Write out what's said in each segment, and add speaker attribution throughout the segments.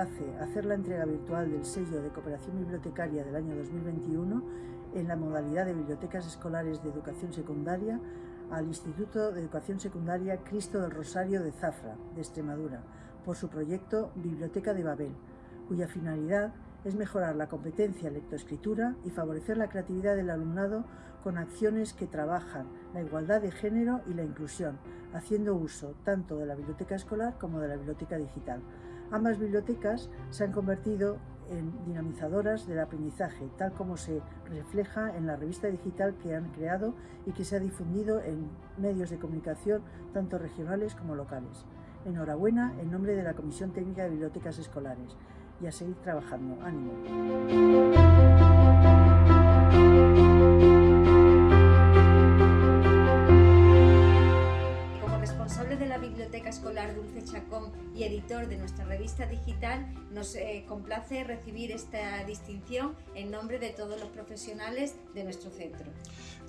Speaker 1: complace hacer la entrega virtual del sello de cooperación bibliotecaria del año 2021 en la modalidad de bibliotecas escolares de educación secundaria al Instituto de Educación Secundaria Cristo del Rosario de Zafra, de Extremadura, por su proyecto Biblioteca de Babel, cuya finalidad es mejorar la competencia lectoescritura y favorecer la creatividad del alumnado con acciones que trabajan la igualdad de género y la inclusión, haciendo uso tanto de la biblioteca escolar como de la biblioteca digital. Ambas bibliotecas se han convertido en dinamizadoras del aprendizaje, tal como se refleja en la revista digital que han creado y que se ha difundido en medios de comunicación tanto regionales como locales. Enhorabuena en nombre de la Comisión Técnica de Bibliotecas Escolares y a seguir trabajando. ¡Ánimo!
Speaker 2: De nuestra revista digital, nos eh, complace recibir esta distinción en nombre de todos los profesionales de nuestro centro.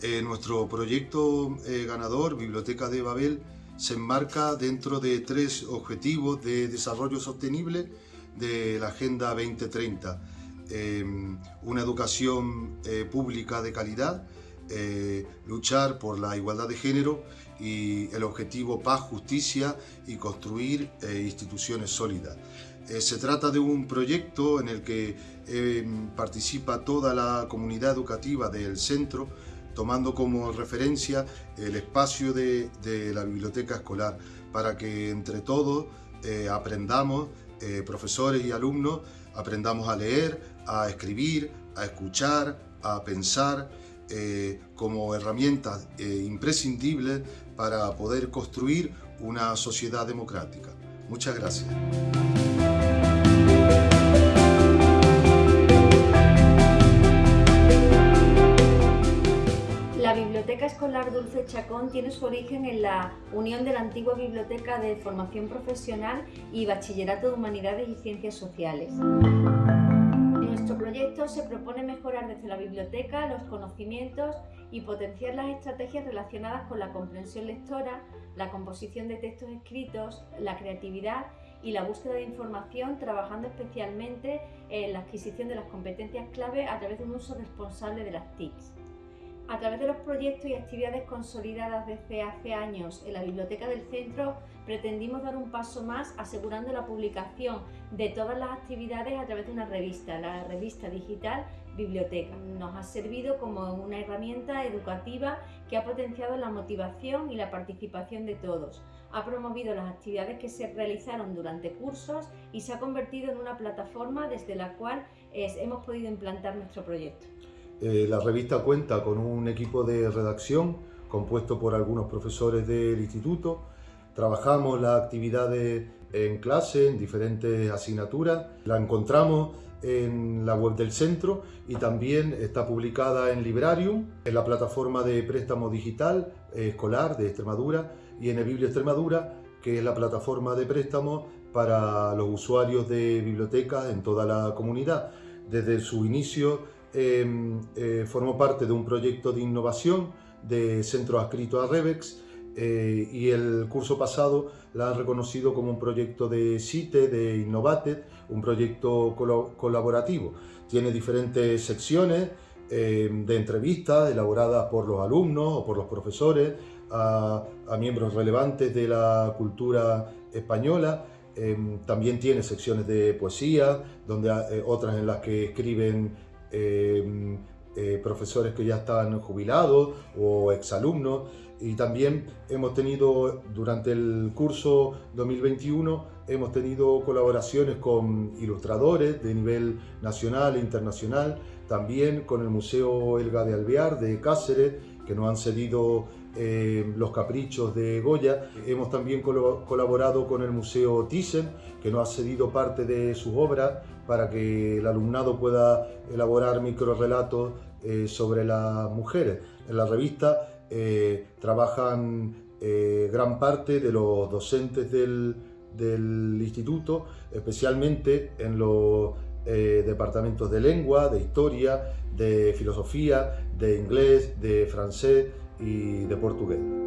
Speaker 3: Eh, nuestro proyecto eh, ganador, Biblioteca de Babel, se enmarca dentro de tres objetivos de desarrollo sostenible de la Agenda 2030. Em, una educación pública de calidad, eh, luchar por la igualdad de género y el objetivo paz, justicia y construir eh, instituciones sólidas. se trata de un proyecto en el que em, participa toda la comunidad educativa del centro, tomando como referencia el espacio de, la biblioteca escolar, para que entre todos aprendamos eh, profesores y alumnos aprendamos a leer, a escribir, a escuchar, a pensar eh, como herramientas eh, imprescindibles para poder construir una sociedad democrática. Muchas gracias.
Speaker 2: Biblioteca Escolar Dulce Chacón tiene su origen en la unión de la antigua Biblioteca de Formación Profesional y Bachillerato de Humanidades y Ciencias Sociales. Proyecto se propone mejorar desde la biblioteca los conocimientos y potenciar las estrategias relacionadas con la comprensión lectora, la composición de textos escritos, la creatividad y la búsqueda de información, trabajando especialmente en la adquisición de las competencias clave a través de un uso responsable de las TICs. A través de los proyectos y actividades consolidadas desde hace años en la Biblioteca del Centro, pretendimos dar un paso más asegurando la publicación de todas las actividades a través de una revista, la revista digital Biblioteca. Nos ha servido como una herramienta educativa que ha potenciado la motivación y la participación de todos. Ha promovido las actividades que se realizaron durante cursos y se ha convertido en una plataforma desde la cual hemos podido implantar nuestro proyecto.
Speaker 3: Eh, la revista cuenta con un equipo de redacción compuesto por algunos profesores del instituto. Trabajamos las actividades en clase, en diferentes asignaturas. La encontramos en la web del centro y también está publicada en Librarium, en la plataforma de préstamo digital eh, escolar de Extremadura y en el Biblio Extremadura, que es la plataforma de préstamo para los usuarios de bibliotecas en toda la comunidad. Desde su inicio Em, eh, formó parte de un proyecto de innovación de Centro Adscrito a Revex eh, y el curso pasado la han reconocido como un proyecto de CITE, de Innovated, un proyecto colaborativo. Tiene diferentes secciones em, de entrevistas elaboradas por los alumnos o por los profesores a, miembros relevantes de la cultura española. Em, también tiene secciones de poesía, donde, eh, otras en las que escriben Em, eh, profesores que ya están jubilados o exalumnos. Y también hemos tenido durante el curso 2021 hemos tenido colaboraciones con ilustradores de nivel nacional e internacional, también con el Museo Elga de Alvear de Cáceres que nos han cedido eh, los caprichos de Goya. Hemos también colaborado con el Museo Thyssen, que nos ha cedido parte de sus obras para que el alumnado pueda elaborar microrelatos eh, sobre las mujeres. En la revista eh, trabajan gran parte de los docentes del instituto, especialmente en los departamentos de lengua, de historia, de filosofía, de inglés, de francés, y de portugués.